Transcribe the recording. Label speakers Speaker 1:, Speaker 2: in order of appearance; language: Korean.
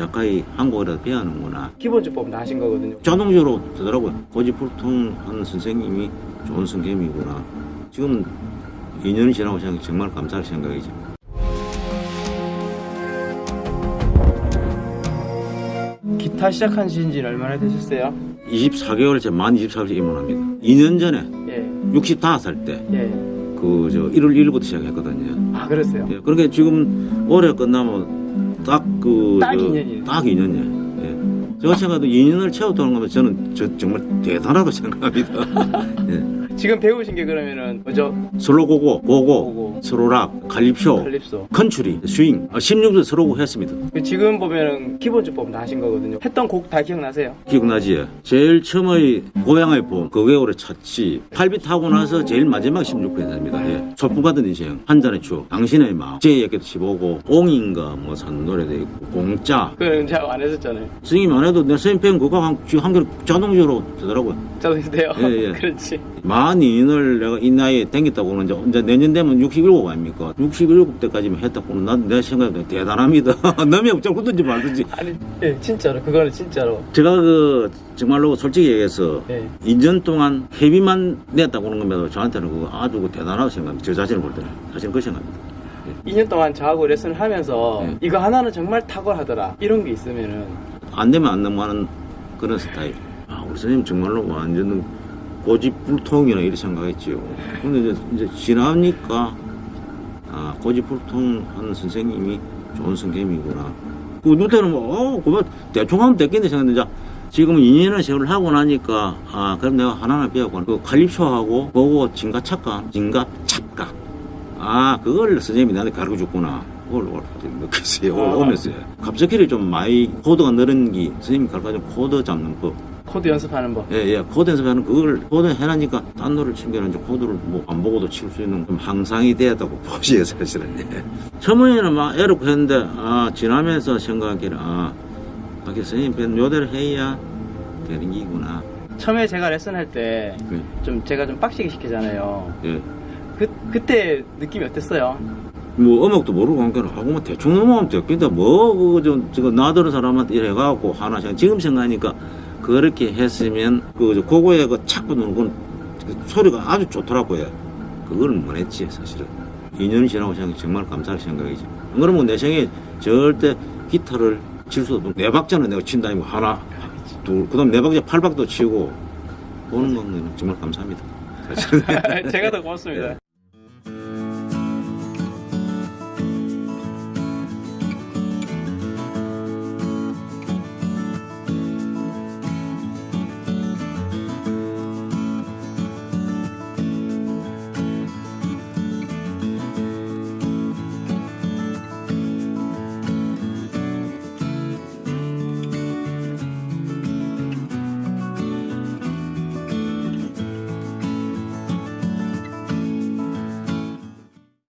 Speaker 1: 가까이 한국어라도 배우는구나.
Speaker 2: 기본주법 다 하신 거거든요.
Speaker 1: 자동적으로 되더라고요. 고집불통하는 선생님이 좋은 선생님이구나. 지금 2년이 지나고 생각 정말 감사할 생각이죠.
Speaker 2: 기타 시작한 지는 얼마나 되셨어요?
Speaker 1: 24개월째 만 24개월째 입문합니다. 2년 전에
Speaker 2: 예.
Speaker 1: 65살 때
Speaker 2: 예.
Speaker 1: 그저 1월 1일부터 시작했거든요.
Speaker 2: 아, 그랬어요?
Speaker 1: 예, 그러니까 지금 올해 끝나면 딱그
Speaker 2: 딱 2년이에요.
Speaker 1: 딱 2년이에요. 예. 제가 생각해도 2년을 채웠다는 거면 저는 저, 정말 대단하다고 생각합니다. 예.
Speaker 2: 지금 배우신 게 그러면은 뭐죠?
Speaker 1: 슬로고고, 고고. 스로락, 칼립쇼,
Speaker 2: 칼립소.
Speaker 1: 컨츄리, 스윙, 16도 스로고 했습니다.
Speaker 2: 그 지금 보면은 기본 주법 다 하신 거거든요. 했던 곡 다 기억나세요?
Speaker 1: 기억나지? 제일 처음의 고향의 봄, 그게 오래 찾지. 팔비 타고 나서 제일 마지막 16회입니다. 예. 소풍 같은 인생, 한 잔의 추억, 당신의 마음, 제 얘기도 치보고, 옹인가 뭐 산 노래도 있고, 공짜.
Speaker 2: 그거는 제가 안 했었잖아요.
Speaker 1: 스윙이 안 해도 내 선생님 그거 한, 한 개를 자동적으로 되더라고요.
Speaker 2: 저도 돼요.
Speaker 1: 예, 예.
Speaker 2: 그렇지.
Speaker 1: 만 2년을 내가 이 나이에 댕겼다고는 이제, 이제 내년 되면 67 아닙니까? 67 때까지만 했다고는 난 내 생각에 대단합니다. 남이 없자고 그든지 말든지.
Speaker 2: 아니, 예, 진짜로. 그거는 진짜로.
Speaker 1: 제가 그 정말로 솔직히 얘기해서
Speaker 2: 예.
Speaker 1: 2년 동안 회비만 냈다고 하는 것만 저한테는 그거 아주 그 대단하다고 생각합니다. 저 자신을 볼 때는. 사실은 그 생각합니다.
Speaker 2: 2년 동안 저하고 레슨을 하면서
Speaker 1: 예.
Speaker 2: 이거 하나는 정말 탁월하더라. 이런 게 있으면은
Speaker 1: 안 되면 안 넘어가는 그런 스타일. 아, 우리 선생님 정말로 완전 고집불통이나 이렇게 생각했지요. 근데 이제, 이제 지나니까, 아, 고집불통하는 선생님이 좋은 선생님이구나. 그 누때는 뭐, 어, 그만 대충 하면 됐겠네 생각했는데, 자, 지금 2년을 세월 하고 나니까, 아, 그럼 내가 하나하나 배웠고, 그 칼립쇼하고, 그거 진가 착각, 진가 착각. 아, 그걸 선생님이 나한테 가르쳐 줬구나. 그걸 올때 느꼈어요. 올- 오면서. 갑자기 좀 많이 코드가 늘은 게, 선생님이 가르쳐 준 코드 잡는 법.
Speaker 2: 코드 연습하는 법.
Speaker 1: 예, 예. 코드 연습하는 그걸 코드 해라니까 단노를 챙겨는 이제 코드를 뭐 안 보고도 칠 수 있는 좀 항상이 되었다고 보시요 사실은. 예. 처음에는 막 애롭고 했는데, 아, 지나면서 생각하기를, 아, 아, 그 선생님 편 요대로 해야 되는 기구나.
Speaker 2: 처음에 제가 레슨 할 때좀
Speaker 1: 그,
Speaker 2: 제가 좀 빡시게 시키잖아요.
Speaker 1: 예.
Speaker 2: 그 그때 느낌이 어땠어요?
Speaker 1: 뭐 음악도 모르고 한게는 하고 뭐 대충 넘어가면 됐겠다. 뭐 그거 좀 저거 나더러 사람한테 이래 갖고 하나 생 지금 생각하니까 그렇게 했으면 그저 고고에 그 착고 누는 건 그 소리가 아주 좋더라고요. 그걸 못 했지 사실은. 2년이 지나고 생각 정말 감사할 생각이지. 안 그러면 내 생에 절대 기타를 칠 수도 없고 네 박자는 내가 친다니까 하나 둘 그다음 네 박자 팔 박도 치고 보는 거는 정말 감사합니다.
Speaker 2: 제가 더 고맙습니다.